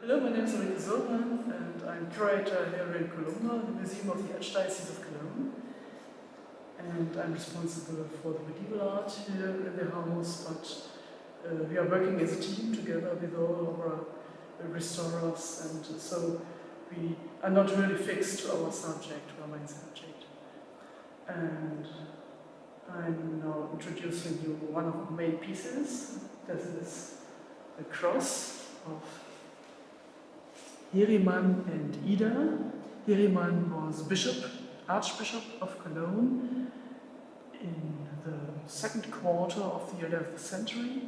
Hello, my name is Ulrike Surmann and I'm curator here in Kolumba, the Museum of the Archdiocese of Cologne. And I'm responsible for the medieval art here in the house, but uh, we are working as a team together with all our uh, restorers and so we are not really fixed to our subject, our main subject. And I'm now introducing you one of the main pieces. This is the cross of Heriman and Ida. Heriman was bishop, archbishop of Cologne in the second quarter of the 11th century,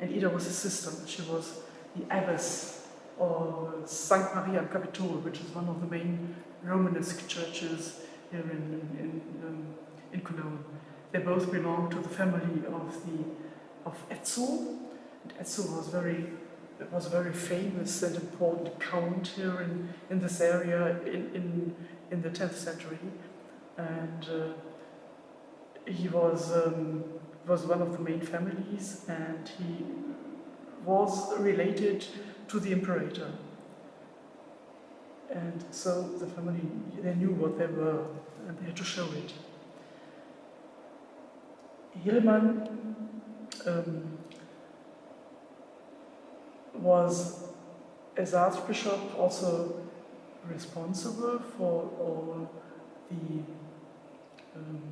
and Ida was his sister. She was the abbess of St. Maria in Capitol, which is one of the main Romanesque churches here in, in, um, in Cologne. They both belonged to the family of the of Etzel, and Etzel was very it was a very famous and important count here in, in this area in, in, in the 10th century. And uh, he was, um, was one of the main families and he was related to the imperator. And so the family, they knew what they were and they had to show it. Heriman um, was, as Archbishop, also responsible for all the um,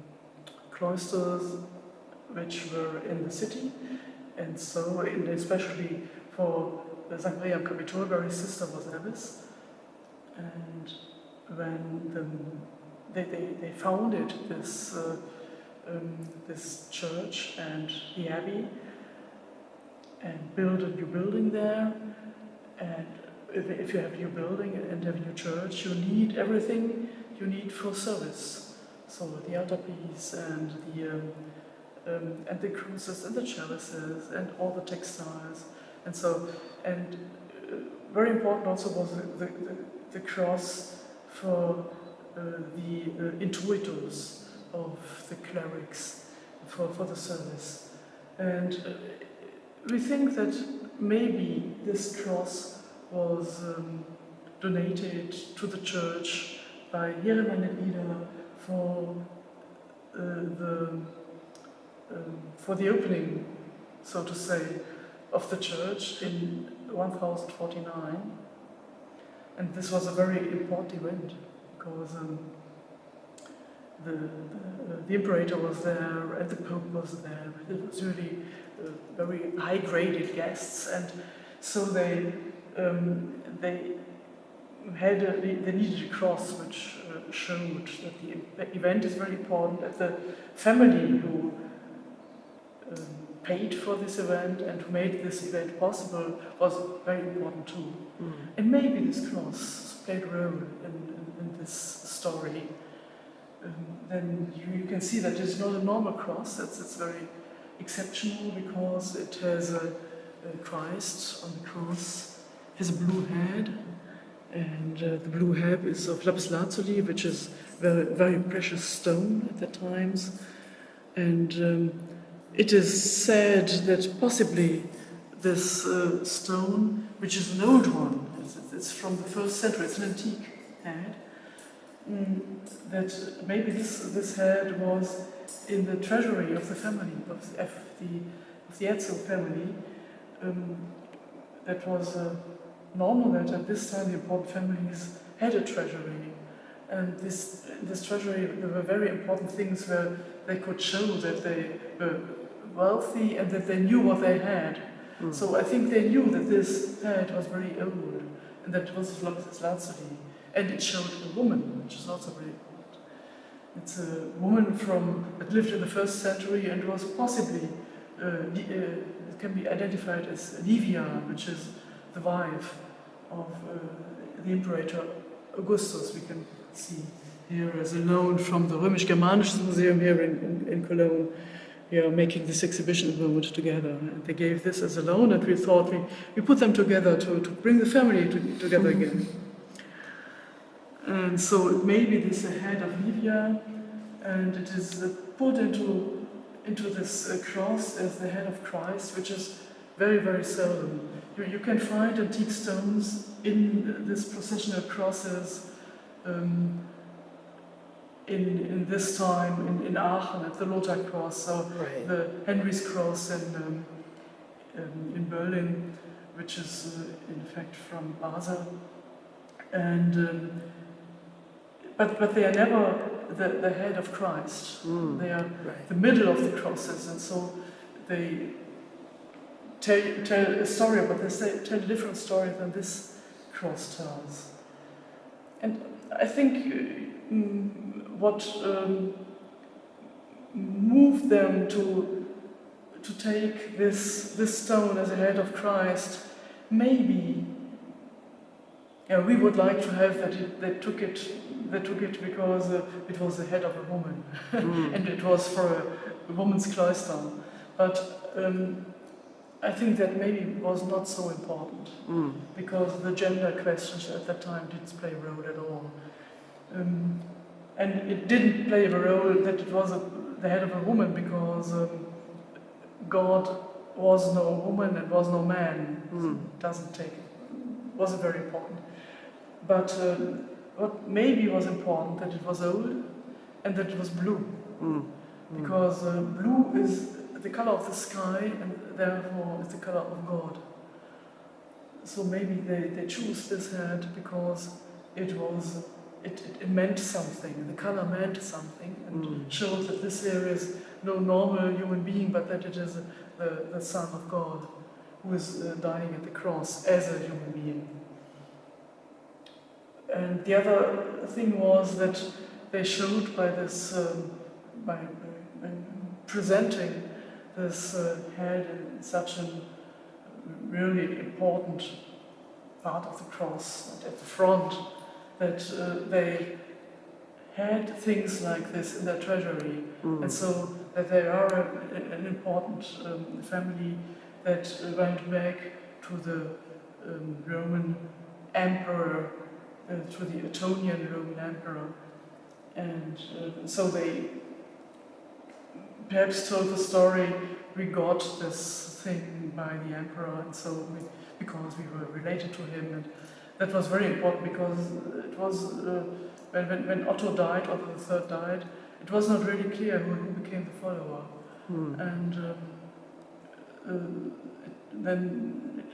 cloisters which were in the city, and so, and especially for St. Maria Capitol, where his sister was abbess. And when the, they, they, they founded this, uh, um, this church and the abbey, and build a new building there. And if, if you have a new building and have a new church, you need everything you need for service. So the altarpiece and the um, um, and the cruces and the chalices and all the textiles. And so, and uh, very important also was the, the, the, the cross for uh, the uh, intuitors of the clerics for, for the service. And uh, we think that maybe this cross was um, donated to the church by Heriman and Ida for uh, the um, for the opening, so to say, of the church in 1049. And this was a very important event because um, the, the, the, imperator was there and the pope was there. It was really uh, very high-graded guests, and so they um, they had a, they needed a cross which uh, showed that the event is very important. That the family who um, paid for this event and who made this event possible was very important too. Mm. And maybe this cross played a role in, in, in this story. Um, then you, you, can see that it's not a normal cross, it's, it's very exceptional because it has a, a Christ on the cross, has a blue head, and uh, the blue head is of lapis lazuli, which is very, very precious stone at that times. And um, it is said that possibly this uh, stone, which is an old one, it's, it's, from the first century, it's an antique head, mm, that maybe this, this head was in the treasury of the family, of the, of the, of the Etzel family. Um, that was uh, normal that at this time the important families had a treasury. And this, this treasury, there were very important things where they could show that they were wealthy and that they knew what they had. Mm. So I think they knew that this head was very old and that it was lazuli. And it showed a woman, which is also very important. It's a woman from that lived in the first century and was possibly, uh, uh, can be identified as Livia, which is the wife of uh, the Imperator Augustus, we can see here as a loan from the Römisch-Germanisches Museum here in, in, in Cologne we are making this exhibition at the moment together. And they gave this as a loan, and we thought we, we put them together to, to bring the family to, together again. And so maybe this head of Livia, and it is put into, into this uh, cross as the head of Christ, which is very, very seldom. You, you can find antique stones in this processional crosses um, in, in this time in, in Aachen at the Lothar Cross, so Right. the Henry's Cross in, um, um, in Berlin, which is uh, in fact from Basel. And um, but but they are never the, the head of Christ. Mm. They are Right. the middle of the crosses, and so they tell, tell a story, but they say, tell a different story than this cross tells. And I think uh, mm, what um, moved them to to take this this stone as a head of Christ, maybe. Yeah, we would like to have that it, they took it. They took it because uh, it was the head of a woman Mm. and it was for a, a woman's cloister. But um, I think that maybe was not so important Mm. because the gender questions at that time didn't play a role at all. Um, and it didn't play a role that it was a, the head of a woman because um, God was no woman and was no man. Mm. Doesn't take wasn't very important. But um, what maybe was important that it was old and that it was blue Mm. because uh, blue is the color of the sky and therefore is the color of God. So maybe they, they choose this hat because it was it, it, it meant something. The color meant something and Mm. showed that this here is no normal human being, but that it is the, the Son of God who is uh, dying at the cross as a human being. And the other thing was that they showed by this, um, by, by presenting this uh, head in such a really important part of the cross and at the front, that uh, they had things like this in their treasury, Mm. and so that they are a, an important um, family that went back to the um, Roman emperor, uh, to the Ottonian Roman emperor, and uh, so they perhaps told the story. We got this thing by the emperor, and so we, because we were related to him, and that was very important because it was uh, when, when, when Otto died, Otto III died, it was not really clear who, who became the follower. Mm. And um, uh, then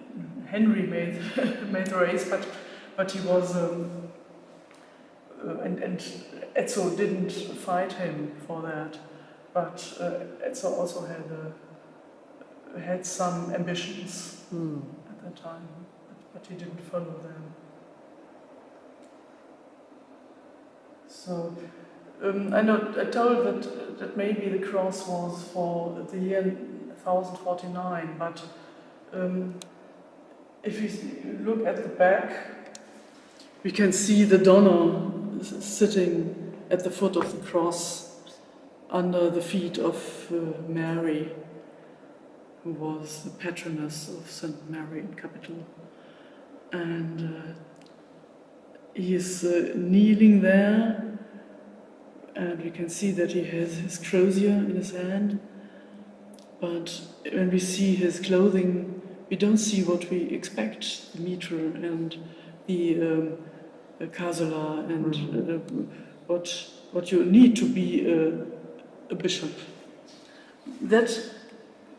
Henry made made the race, but but he was um, uh, and and Ezzo didn't fight him for that, but uh, Ezzo also had uh, had some ambitions Mm. at that time, but, but he didn't follow them. So um, I know I told that that maybe the cross was for the year 1049, but um, if you look at the back, we can see the donor sitting at the foot of the cross under the feet of uh, Mary, who was the patroness of St. Mary in Capitol. And uh, he is uh, kneeling there, and we can see that he has his crozier in his hand. But when we see his clothing, we don't see what we expect the mitre and the um, uh, and uh, what, what you need to be a, a bishop. That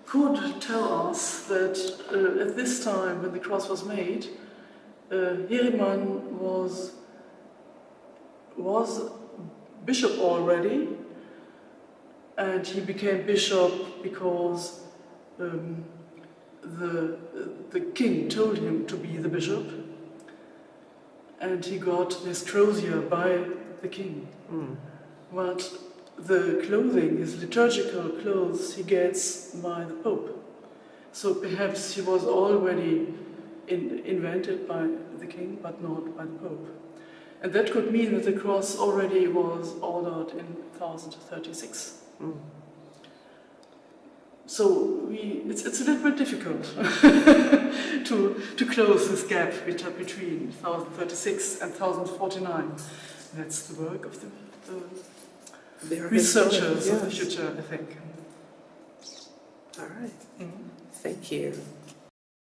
could tell us that uh, at this time, when the cross was made, uh, Heriman was was bishop already, and he became bishop because um, the the king told him to be the bishop, and he got this crozier by the king. Mm. But the clothing, his liturgical clothes, he gets by the Pope. So perhaps he was already in, invented by the king, but not by the Pope. And that could mean that the cross already was ordered in 1036. Mm. So we, it's, it's a little bit difficult to, to close this gap between 1036 and 1049. That's the work of the, the researchers historians, of the future, I think. All right. Mm. Thank you.